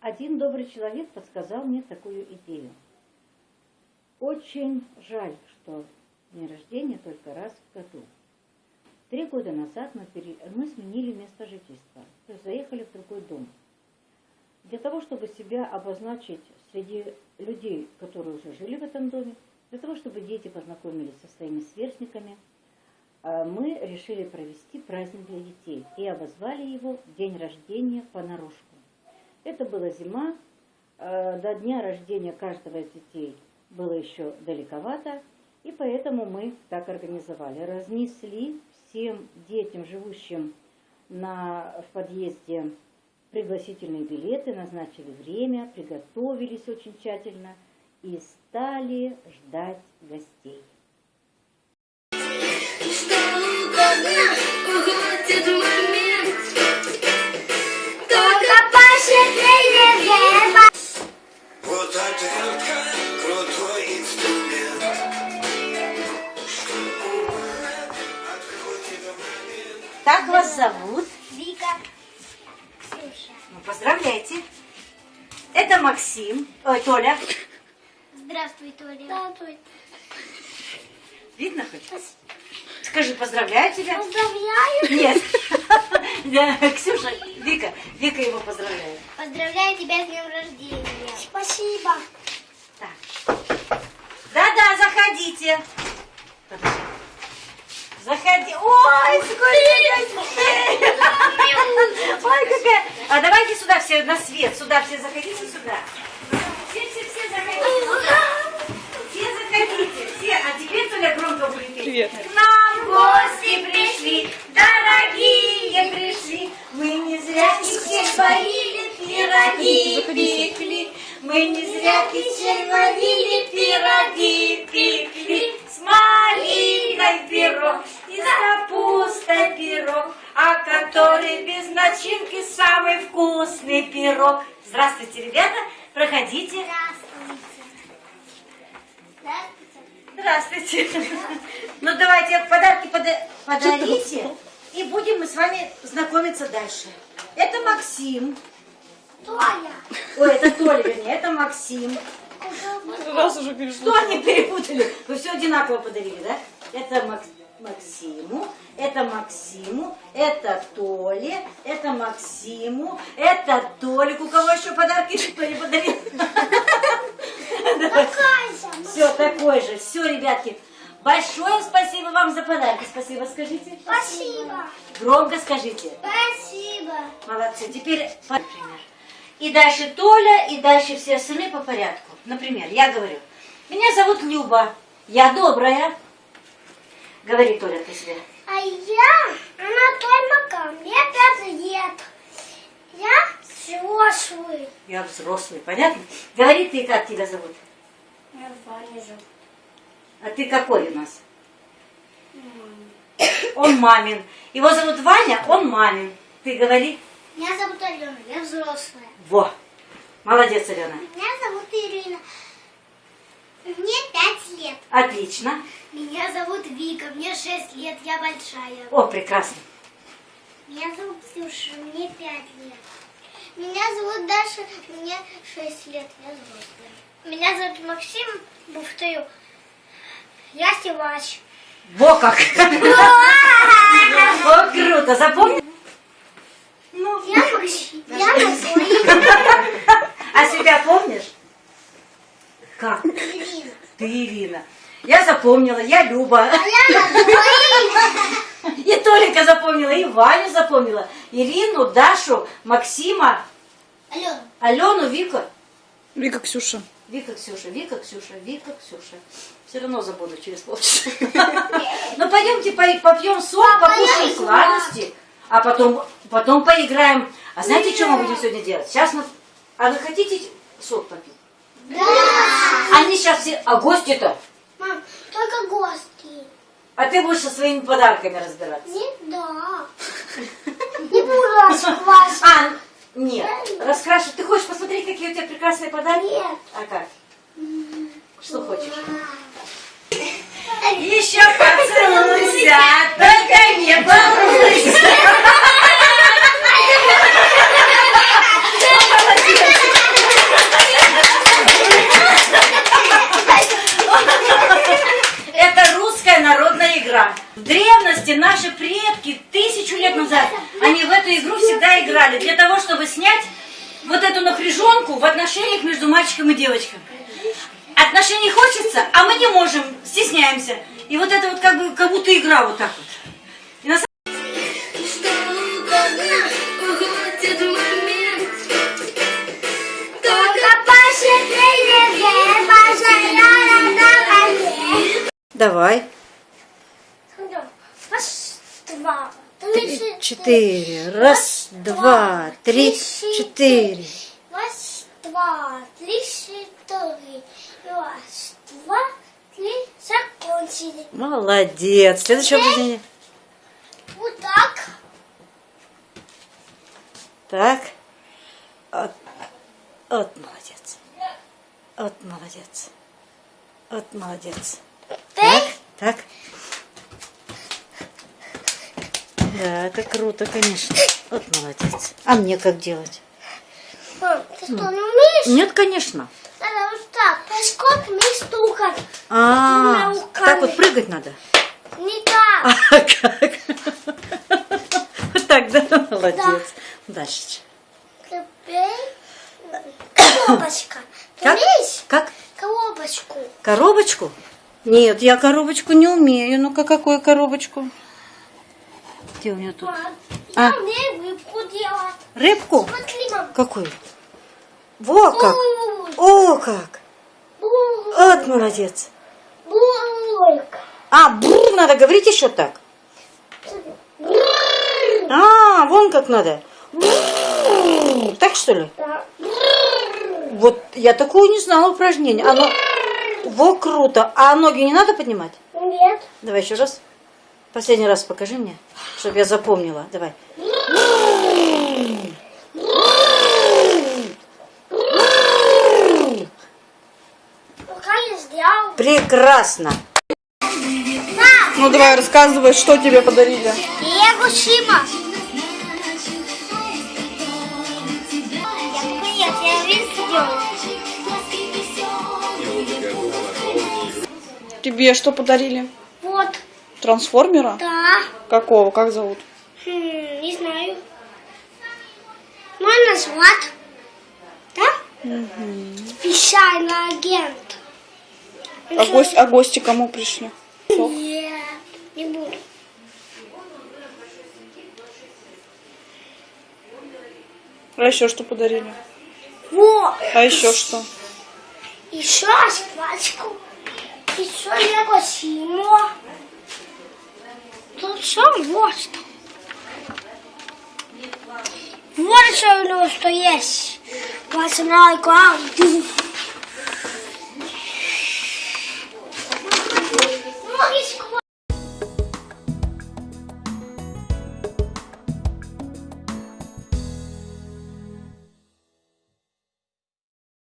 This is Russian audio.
один добрый человек подсказал мне такую идею. Очень жаль, что день рождения только раз в году. Три года назад мы, пере... мы сменили место жительства, то есть заехали в другой дом. Для того, чтобы себя обозначить среди людей, которые уже жили в этом доме, для того, чтобы дети познакомились со своими сверстниками, э, мы решили провести праздник для детей и обозвали его «День рождения понарошку». Это была зима, э, до дня рождения каждого из детей было еще далековато, и поэтому мы так организовали. Разнесли всем детям, живущим на, в подъезде, пригласительные билеты, назначили время, приготовились очень тщательно и стали ждать гостей. Вот крутой инструмент. Как вас зовут? Вика. Ксюша. Ну, поздравляйте. Это Максим. Ой, Толя. Здравствуй, Толя. Здравствуй. Видно хоть? Скажи, поздравляю тебя. Поздравляю. Нет. Да, Ксюша, Вика. Вика его поздравляет. Поздравляю тебя с днем рождения. Спасибо. Да-да, заходите. Подожди. Заходи. Ой, сколько. Ой, какая. А давайте сюда все на свет. Сюда все заходите сюда. Все, все, все заходите. Все заходите. Все. А теперь Толя громко будет петь. Привет. К нам гости пришли, дорогие пришли. Мы не зря кисель варили, пироги пекли. Мы не зря кисель варили, пироги пекли. С малиной пирог и с капустой пирог, а который без начинки самый вкусный пирог. Здравствуйте, ребята, проходите. Здравствуйте. Здравствуйте. Ну давайте подарки пода- подарите, и будем мы с вами знакомиться дальше. Это Максим. Толя. Ой, это Толя, вернее, это Максим. Раз уже Что перешло. они перепутали? Вы все одинаково подарили, да? Это Макс- Максиму, это Максиму, это Толе, это Максиму, это Толик. У кого еще подарки никто не подарил? Все такой же. Все, ребятки. Большое спасибо вам за подарки. Спасибо, скажите. Спасибо. Громко скажите. Спасибо. Молодцы. Теперь, по- например, и дальше Толя, и дальше все остальные по порядку. Например, я говорю, меня зовут Люба, я добрая. Говори, Толя, ты себе. А я Анатолий Макар. Мне пять лет. Я взрослый. Я взрослый, понятно? Говори ты, как тебя зовут. Я Ваня зовут. А ты какой у нас? Он мамин. Его зовут Ваня, он мамин. Ты говори. Меня зовут Алена. Я взрослая. Во. Молодец, Алена. Меня зовут Ирина. Мне пять лет. Отлично. Меня зовут Вика. Мне шесть лет. Я большая. О, прекрасно. Меня зовут Ксюша, мне пять лет. Меня зовут Даша, мне шесть лет, я взрослая. Меня зовут Максим, повторю. Я Севач. Во как. О, круто. Запомни? Ну, Я. Я Максим. а себя помнишь? Как? Ирина. Ты Ирина. Я запомнила, я Люба. А я. И Толика запомнила, и Ваню запомнила. Ирину, Дашу, Максима, Алена. Алену, Вику. Вика, Ксюша. Вика, Ксюша, Вика, Ксюша, Вика, Ксюша. Все равно забуду через полчаса. Ну пойдемте по- попьем сок, покушаем сладости, а потом, потом поиграем. А знаете, что мы будем сегодня делать? Сейчас мы... А вы хотите сок попить? Да. Они сейчас все... А гости-то? Мам, только гости. А ты будешь со своими подарками разбираться? Нет, да. Не буду раскласть. А, нет. Раскрашу. Ты хочешь посмотреть, какие у тебя прекрасные подарки? Нет. А как? Что хочешь? Еще поцелуйся, только не балуйся. Эту напряженку в отношениях между мальчиком и девочкой. Отношений хочется, а мы не можем, стесняемся. И вот это вот как бы как будто игра вот так вот. И на на. Давай. Раз, два, Три, четыре. Раз, два, три, четыре. Раз, два, три, четыре. Раз, два, три, закончили. Молодец. Следующее упражнение. Вот так. Так. Вот, вот молодец. Вот молодец. Вот молодец. Так, так. Да, это круто, конечно. Вот молодец. А мне как делать? Ты что, не умеешь? Нет, конечно. Надо вот так, поскольку не стукать. А, Двумя руками. так вот прыгать надо. Не так. А как? Вот так, да? Молодец. Дальше. Коробочка. Ты Как? умеешь? Как? Коробочку. Коробочку? Нет, я коробочку не умею. Ну-ка, какую коробочку? Где у меня тут? А. я умею рыбку делать. Рыбку? Смотри, мам. Какую? Во как! О, как! Вот молодец. А, бур, надо говорить еще так. А, вон как надо. Бррр. Так что ли? Да. Вот я такое не знала упражнение. Оно... Во, круто. А ноги не надо поднимать? Нет. Давай еще раз. Последний раз покажи мне, чтобы я запомнила. Давай. Прекрасно. Ну давай, рассказывай, что тебе подарили. Лего Шима. Я нет, я весь сделал. Тебе что подарили? Вот. Трансформера? Да. Какого? Как зовут? Хм, не знаю. Можно назвать? Да? Специальный агент. А, гость, а гости кому пришли? Нет, не буду. А еще что подарили? Вот. А еще что? Еще шквачку. Еще Лего Симо. Тут все вот что. Вот что у него что есть. Пацанайка.